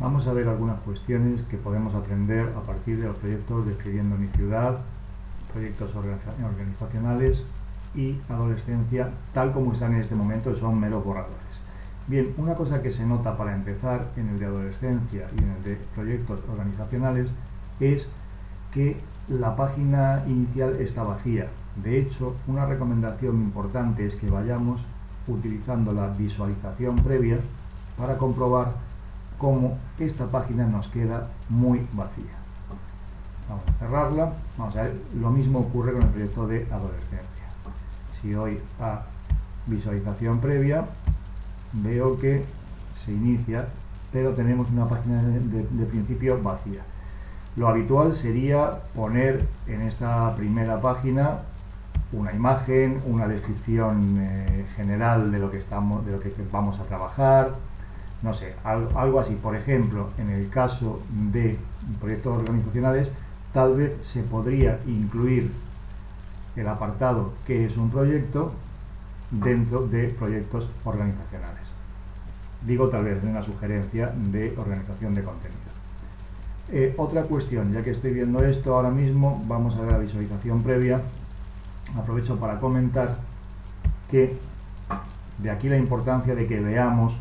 Vamos a ver algunas cuestiones que podemos aprender a partir de los proyectos Describiendo mi ciudad, proyectos organizacionales y adolescencia, tal como están en este momento, son meros borradores. Bien, una cosa que se nota para empezar en el de adolescencia y en el de proyectos organizacionales es que la página inicial está vacía. De hecho, una recomendación importante es que vayamos utilizando la visualización previa para comprobar cómo esta página nos queda muy vacía. Vamos a cerrarla. Vamos a ver, lo mismo ocurre con el proyecto de adolescencia. Si doy a visualización previa, veo que se inicia, pero tenemos una página de, principio vacía. Lo habitual sería poner en esta primera página una imagen, una descripción eh, general de lo que estamos, de lo que vamos a trabajar, no sé, algo así. Por ejemplo, en el caso de proyectos organizacionales, tal vez se podría incluir el apartado que es un proyecto dentro de proyectos organizacionales. Digo tal vez de una sugerencia de organización de contenido. Eh, otra cuestión, ya que estoy viendo esto ahora mismo, vamos a ver la visualización previa. Aprovecho para comentar que de aquí la importancia de que veamos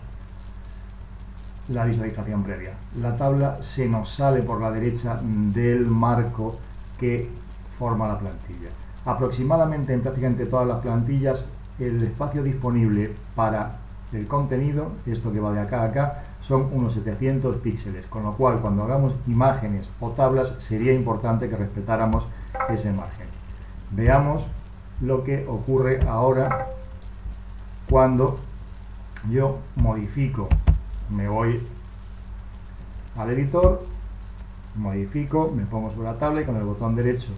la visualización previa. La tabla se nos sale por la derecha del marco que forma la plantilla. Aproximadamente en prácticamente todas las plantillas el espacio disponible para el contenido, esto que va de acá a acá, son unos 700 píxeles, con lo cual cuando hagamos imágenes o tablas sería importante que respetáramos ese margen. Veamos lo que ocurre ahora cuando yo modifico me voy al editor, modifico, me pongo sobre la tabla y con el botón derecho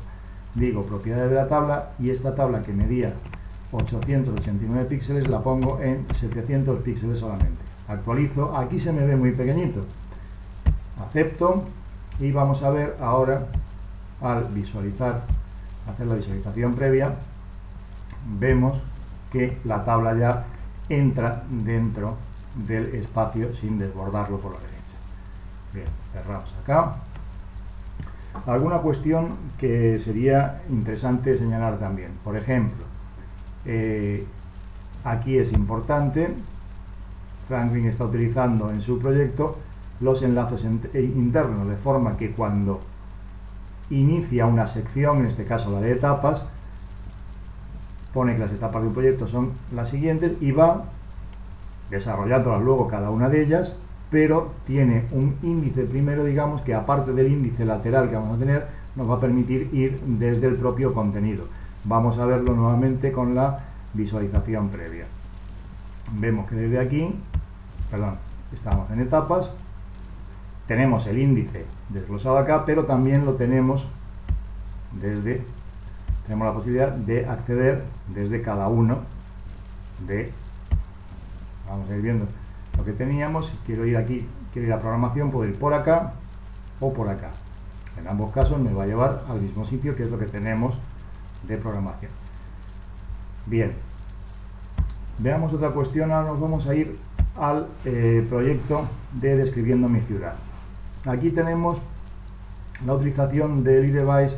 digo propiedades de la tabla y esta tabla que medía 889 píxeles la pongo en 700 píxeles solamente. Actualizo, aquí se me ve muy pequeñito. Acepto y vamos a ver ahora al visualizar, hacer la visualización previa, vemos que la tabla ya entra dentro del espacio sin desbordarlo por la derecha. Bien, cerramos acá. Alguna cuestión que sería interesante señalar también. Por ejemplo, eh, aquí es importante, Franklin está utilizando en su proyecto los enlaces eh, internos, de forma que cuando inicia una sección, en este caso la de etapas, pone que las etapas de un proyecto son las siguientes y va desarrollándolas luego cada una de ellas, pero tiene un índice primero, digamos, que aparte del índice lateral que vamos a tener, nos va a permitir ir desde el propio contenido. Vamos a verlo nuevamente con la visualización previa. Vemos que desde aquí, perdón, estamos en etapas, tenemos el índice desglosado acá, pero también lo tenemos desde, tenemos la posibilidad de acceder desde cada uno de vamos a ir viendo lo que teníamos, si quiero ir aquí, quiero ir a programación, puedo ir por acá o por acá. En ambos casos me va a llevar al mismo sitio que es lo que tenemos de programación. Bien, veamos otra cuestión, ahora nos vamos a ir al eh, proyecto de Describiendo mi ciudad. Aquí tenemos la utilización del iDevice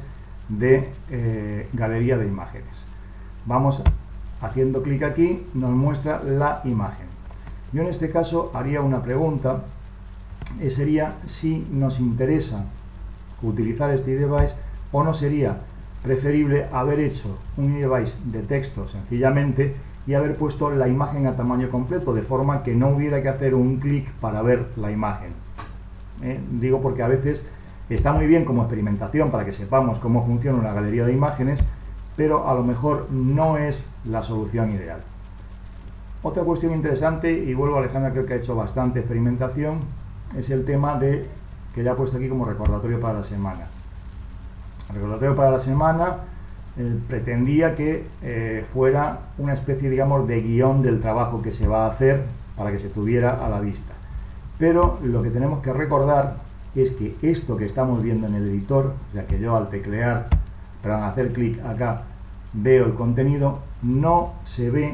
de eh, galería de imágenes. Vamos haciendo clic aquí, nos muestra la imagen. Yo en este caso haría una pregunta, y sería si nos interesa utilizar este device o no sería preferible haber hecho un device de texto sencillamente y haber puesto la imagen a tamaño completo, de forma que no hubiera que hacer un clic para ver la imagen. ¿Eh? Digo porque a veces está muy bien como experimentación para que sepamos cómo funciona una galería de imágenes, pero a lo mejor no es la solución ideal. Otra cuestión interesante, y vuelvo a Alejandra, creo que ha hecho bastante experimentación, es el tema de, que ya he puesto aquí como recordatorio para la semana. El recordatorio para la semana pretendía que eh, fuera una especie, digamos, de guion del trabajo que se va a hacer para que se tuviera a la vista. Pero lo que tenemos que recordar es que esto que estamos viendo en el editor, ya que yo al teclear, pero al hacer clic acá, veo el contenido, no se ve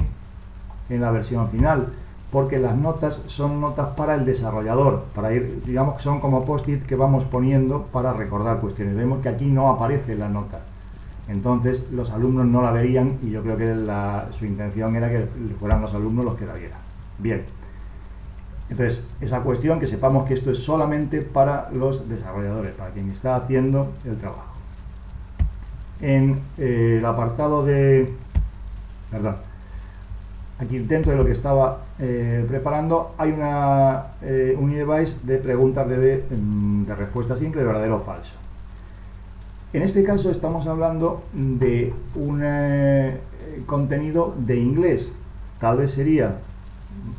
en la versión final. porque las notas son notas para el desarrollador, para ir, digamos que son como post-it que vamos poniendo para recordar cuestiones. Vemos que aquí no aparece la nota. Entonces los alumnos no la verían y yo creo que su intención era que fueran los alumnos los que la vieran. Bien. Entonces, esa cuestión, que sepamos que esto es solamente para los desarrolladores, para quien está haciendo el trabajo. En eh, el apartado de... Perdón. Aquí dentro de lo que estaba eh, preparando hay una, eh, un device de preguntas de, mm, de respuesta simple, de verdadero o falso. En este caso estamos hablando de un eh, contenido de inglés. Tal vez sería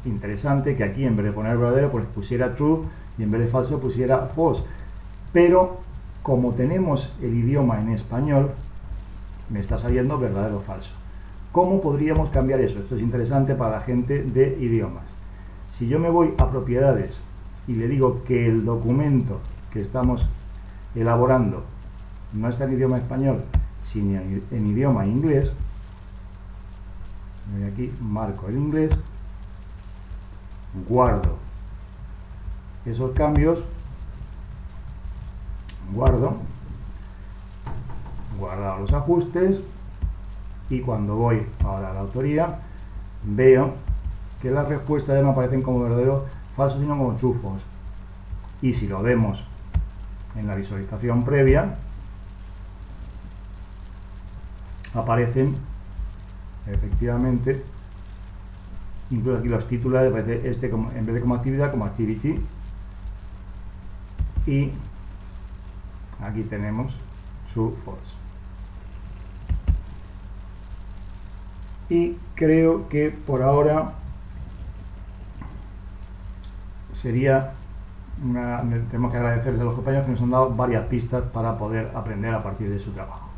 interesante que aquí en vez de poner verdadero pues pusiera true y en vez de falso pusiera false. Pero como tenemos el idioma en español, me está saliendo verdadero o falso. ¿Cómo podríamos cambiar eso? Esto es interesante para la gente de idiomas. Si yo me voy a propiedades y le digo que el documento que estamos elaborando no está en idioma español, sino en idioma inglés, voy aquí, marco el inglés, guardo esos cambios, guardo, guardado los ajustes, y cuando voy ahora a la autoría, veo que las respuestas ya no aparecen como verdadero falso, sino como true false. Y si lo vemos en la visualización previa, aparecen efectivamente incluso aquí los títulos este en vez de como actividad como activity y aquí tenemos su false y creo que por ahora sería una, tenemos que agradecerles a los compañeros que nos han dado varias pistas para poder aprender a partir de su trabajo